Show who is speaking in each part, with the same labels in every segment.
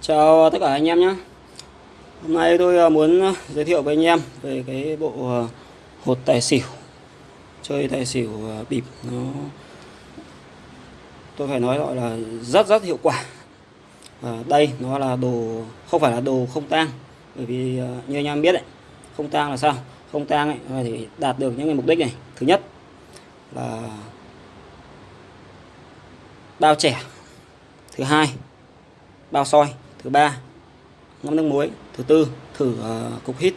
Speaker 1: Chào tất cả anh em nhé. Hôm nay tôi à, muốn à, giới thiệu với anh em về cái bộ à, hột tài xỉu. Chơi tài xỉu bịp nó Tôi phải nói gọi là rất rất hiệu quả. À, Đây nó là đồ không phải là đồ không tang Bởi vì như anh em biết đấy Không tang là sao? Không tang ấy thì đạt được những cái mục đích này. Thứ nhất là bao trẻ. Thứ hai bao soi thứ ba ngâm nước muối thứ tư thử uh, cục hít.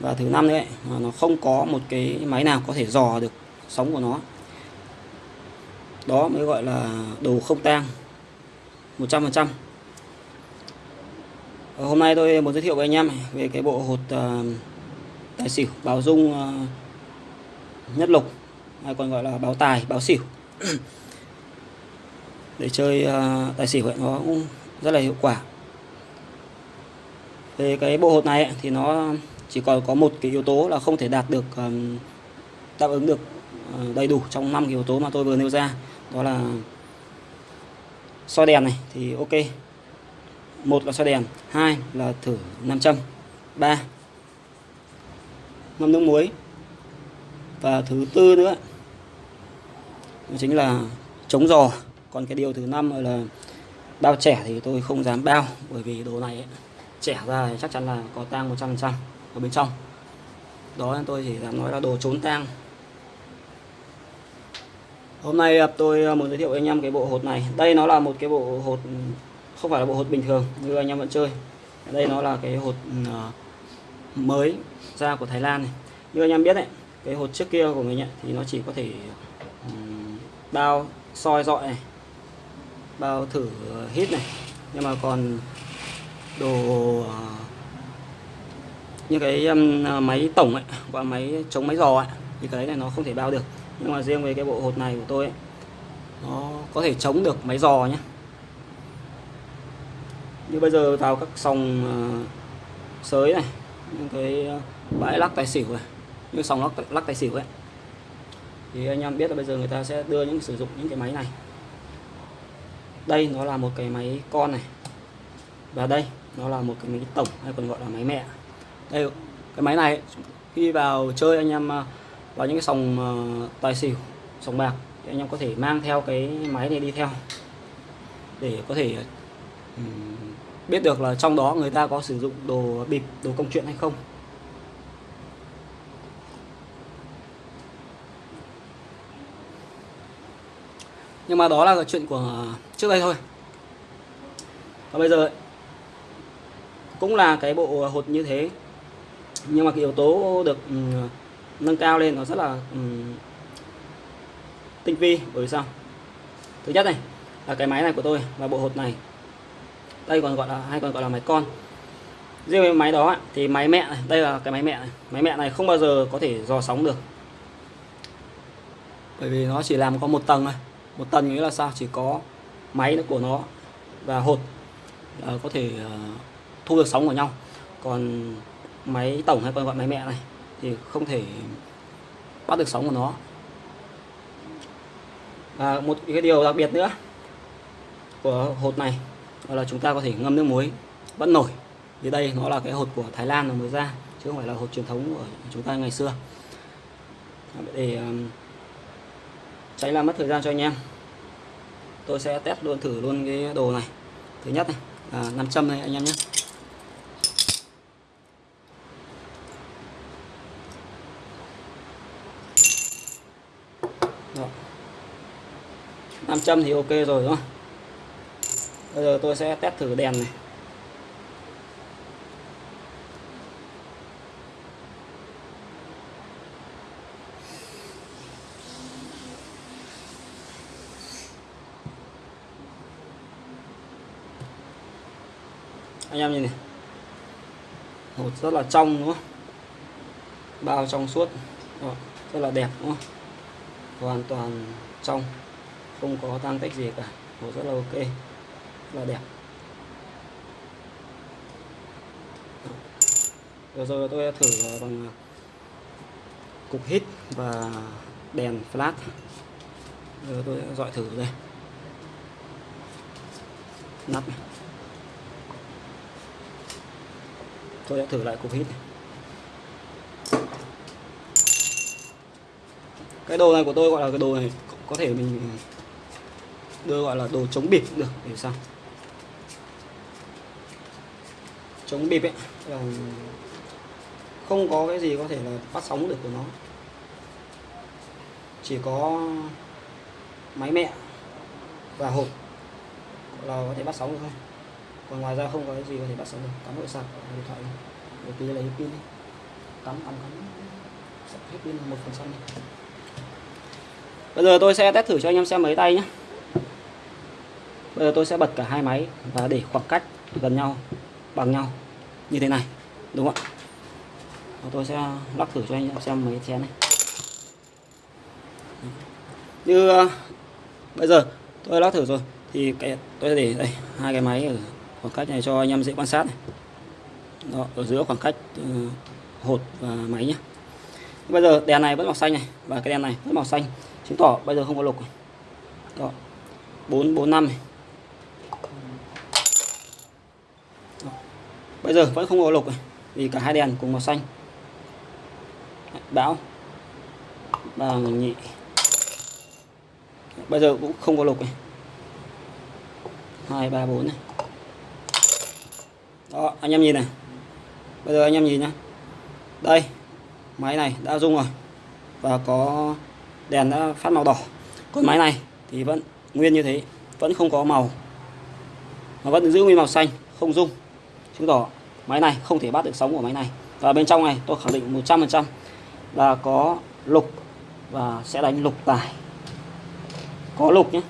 Speaker 1: Và thứ năm nữa mà nó không có một cái máy nào có thể dò được sóng của nó. Đó mới gọi là đồ không tang 100% ờ, hôm nay tôi muốn giới thiệu với anh em về cái bộ hột uh, tài xỉu báo dung uh, nhất lục hay còn gọi là báo tài báo xỉu. Để chơi uh, tài xỉu ấy, nó cũng rất là hiệu quả. Về cái bộ hột này thì nó chỉ còn có một cái yếu tố là không thể đạt được đáp ứng được ờ, đầy đủ trong năm yếu tố mà tôi vừa nêu ra. Đó là soi đèn này thì ok. Một là soi đèn, hai là thử nam châm, ba ngâm nước muối và thứ tư nữa chính là chống giò. Còn cái điều thứ năm là bao trẻ thì tôi không dám bao bởi vì đồ này ấy, trẻ ra thì chắc chắn là có tang 100% ở bên trong. Đó tôi chỉ dám nói là đồ trốn tang. Hôm nay tôi à, muốn giới thiệu với anh em cái bộ hột này. Đây nó là một cái bộ hột không phải là bộ hột bình thường như anh em vẫn chơi. Đây nó là cái hột ừ, à, mới ra của Thái Lan này. Như anh em biết đấy cái hột trước kia của mình ấy, thì nó chỉ có thể ừ, bao soi dọi này bao thử hít này. Nhưng mà còn đồ ờ, như cái máy tổng ấy và máy chống máy giò ấy thì cái này nó không thể bao được. Nhưng mà riêng về cái bộ hột này của tôi ấy, nó có thể chống được máy giò nhé như bây giờ vào các sòng ờ, sới này những cái ờ, bãi lắc tài xỉu này như sòng lắc, lắc tài xỉu ấy thì anh em biết là bây giờ người ta sẽ đưa những sử dụng những cái máy này đây nó là một cái máy con này. Và đây, nó là một cái máy tổng hay còn gọi là máy mẹ. Đây, cái máy này, khi vào chơi anh em à, vào những cái sòng à, tài xỉu, sòng bạc thì anh em có thể mang theo cái máy này đi theo. Để có thể biết được là trong đó người ta có sử dụng đồ bịp, đồ công chuyện hay không. Nhưng mà đó là chuyện của ờ, trước đây thôi. Và bây giờ cũng là cái bộ hột như thế. Nhưng mà cái yếu tố được um, nâng cao lên nó rất là um, tinh vi. Bởi sao? Thứ nhất này là cái máy này của tôi và bộ hột này. Đây còn gọi là hay còn gọi là máy con. Riêng với máy đó thì máy mẹ này đây là cái máy mẹ này. Máy mẹ này không bao giờ có thể dò sóng được. Bởi vì nó chỉ làm có một tầng thôi một tầng nghĩa là sao? Chỉ có máy của nó và hột là có thể uh, thu được sóng của nhau. Còn máy tổng hay còn gọi máy mẹ này thì không thể bắt được sóng của nó. Và một cái điều đặc biệt nữa của hột này là chúng ta có thể ngâm nước muối vẫn nổi. Thì đây nó là cái hột của Thái Lan mới ra chứ không phải là hột truyền thống của chúng ta ngày xưa. Để à, tránh làm mất thời gian cho anh em. Tôi sẽ test luôn, thử luôn cái đồ này. Thứ nhất này là 500 này anh em nhé. Đó. 500 thì ok rồi, đúng không? Bây giờ tôi sẽ test thử đèn này. Anh em nhìn này. Hột rất là trong, đúng không? Bao trong suốt. Rất là đẹp, đúng không? Hoàn toàn trong. Không có tan tích gì cả. Hột rất là ok. Rất là đẹp. Vừa rồi tôi thử ờ, bằng ờ, cục hít và đèn flash. Giờ tôi dọi thử đây. Nắp này. Tôi sẽ thử lại cục hít này. cái đồ này của tôi gọi là cái đồ này có thể mình đưa gọi là đồ chống bịp cũng được để sao? Chống bịp ấy, là không có cái gì có thể là phát sóng được của nó. Chỉ có máy mẹ và hộp là có thể bắt sóng được thôi còn ngoài ra không có cái gì có thể sẽ được cắm nội sạc điện thoại để tí lấy pin đi. Cắm cắm cắm. Sạc hết pin một phần trăm bây giờ tôi sẽ test thử cho anh em xem mấy tay nhé bây giờ tôi sẽ bật cả hai máy và để khoảng cách gần nhau bằng nhau. Như thế này đúng không ạ? Tôi sẽ lắc thử cho anh em xem mấy chén này. Như uh, bây giờ tôi lắc thử rồi thì cái tôi sẽ để đây hai cái máy ở khoảng cách này cho anh em dễ quan sát này Đó, ở giữa khoảng cách uh, hột và máy nhé bây giờ đèn này vẫn màu xanh này và cái đèn này vẫn màu xanh chứng tỏ bây giờ không có lục này. Đó. 445 này Đó. bây giờ vẫn không có lục này vì cả hai đèn cùng màu xanh bão ba nhị bây giờ cũng không có lục này hai ba bốn này đó anh em nhìn này. Bây giờ anh em nhìn nhá. Đây máy này đã rung rồi và có đèn đã phát màu đỏ. Còn máy này thì vẫn nguyên như thế vẫn không có màu. Mà vẫn giữ nguyên màu xanh không rung chứng tỏ máy này không thể bắt được sóng của máy này. Và bên trong này tôi khẳng định 100% là có lục và sẽ đánh lục tài. Có lục nhé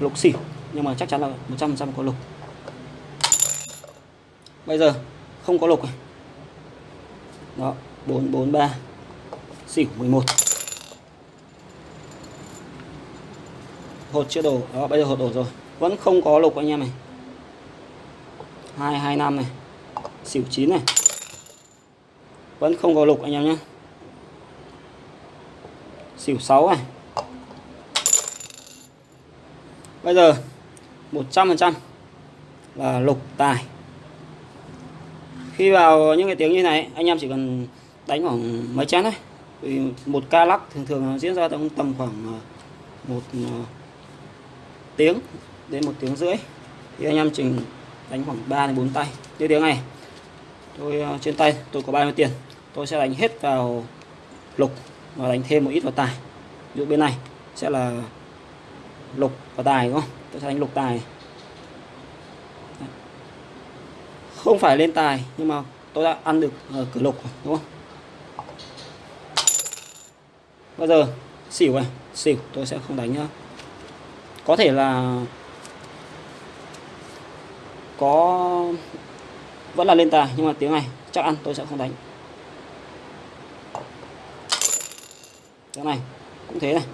Speaker 1: lục xỉu nhưng mà chắc chắn là 100% có lục bây giờ, không có lục này đó 443 xỉu 11 hột chưa đổ. Đó, bây giờ hột đổ rồi. Vẫn không có lục anh em này. 225 này. Xỉu 9 này. Vẫn không có lục anh em nhé. Xỉu 6 này. Bây giờ 100% là lục tài khi vào những cái tiếng như này, anh em chỉ cần đánh khoảng mấy chén thôi. Vì một ca lắc thường thường diễn ra trong tầm khoảng ờ, một ờ, tiếng đến một tiếng rưỡi. Thì anh em chỉ đánh khoảng 3 đến 4 tay như tiếng này. Tôi ờ, trên tay tôi có bao nhiêu tiền? Tôi sẽ đánh hết vào lục và đánh thêm một ít vào tài. Ví dụ bên này sẽ là lục và tài, đúng không? Tôi sẽ đánh lục tài. Không phải lên tài nhưng mà tôi đã ăn được ờ, uh, cửa lục đúng không? Bây giờ xỉu này xỉu tôi sẽ không đánh nhá. Có thể là có vẫn là lên tài nhưng mà tiếng này chắc ăn tôi sẽ không đánh. Cái này cũng thế này.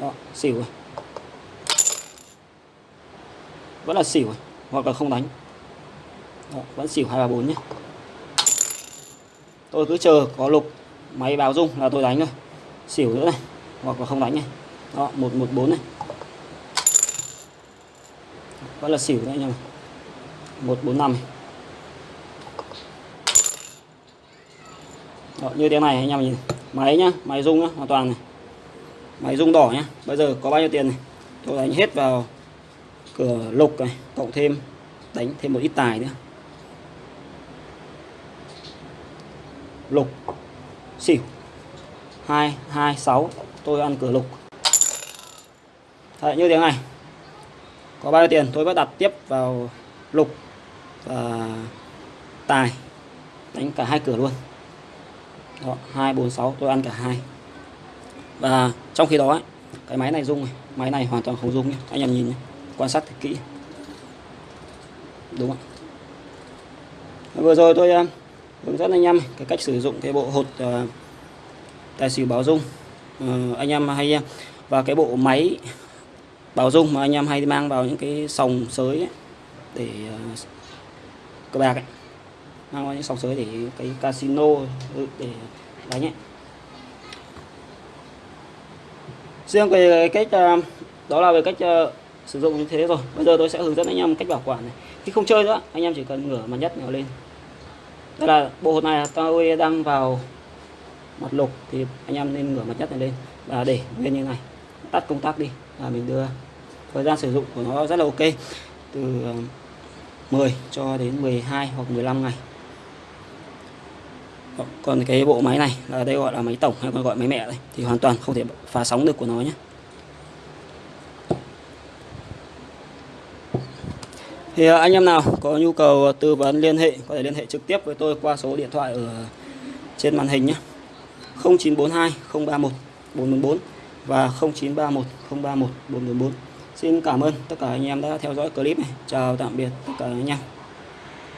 Speaker 1: Đó xỉu này. Vẫn là xỉu này. hoặc là không đánh đó, vẫn xỉu hai ba bốn nhé. Tôi cứ chờ có lục máy báo rung là tôi đánh thôi. Xỉu nữa này hoặc là không đánh này. Đó một một bốn này. Vẫn là xỉu đấy anh em một bốn năm Đó, như thế này anh em nhìn. Máy nhá máy rung nhá hoàn toàn này. Máy rung đỏ nhá bây giờ có bao nhiêu tiền này? Tôi đánh hết vào cửa lục này cộng thêm đánh thêm một ít tài nữa. Lục. Xỉu. Hai hai sáu. Tôi ăn cửa lục. Đấy, như thế này. Có bao nhiêu tiền? Tôi bắt đặt tiếp vào lục và tài. Đánh cả hai cửa luôn. Đó, 246 tôi ăn cả hai. Và trong khi đó ấy, cái máy này rung này. Máy này hoàn toàn không rung nhé. Anh em nhìn nhé. Quan sát thật kỹ. Đúng không? Vừa rồi tôi à, hướng dẫn anh em cái cách sử dụng cái bộ hột uh, tài xỉu báo dung. Uh, anh em hay và cái bộ máy báo dung mà anh em hay mang vào những cái sòng sới ấy, để uh, cờ bạc ấy. Mang vào những sòng sới để cái casino ừ, để đánh ấy. Riêng về cách uh, đó là về cách uh, sử dụng như thế rồi. Bây giờ tôi sẽ hướng dẫn anh em cách bảo quản này. Khi không chơi nữa anh em chỉ cần ngửa mặt nhất nhỏ lên đây là bộ hột này tôi đang vào mặt lục thì anh em nên ngửa mặt chất này lên và để nguyên như này. Tắt công tắc đi và mình đưa. Thời gian sử dụng của nó rất là ok. Từ ờ, 10 cho đến 12 hoặc 15 ngày. Còn cái bộ máy này là đây gọi là máy tổng hay còn gọi máy mẹ đây, thì hoàn toàn không thể phá sóng được của nó nhé. Thì ờ, anh em nào có nhu cầu ờ, tư vấn liên hệ, có thể liên hệ trực tiếp với tôi qua số điện thoại ở trên màn hình nhé 0942 031 444 và 0931 031 444 Xin cảm ơn tất cả anh em đã theo dõi clip này. Chào tạm biệt tất cả anh em.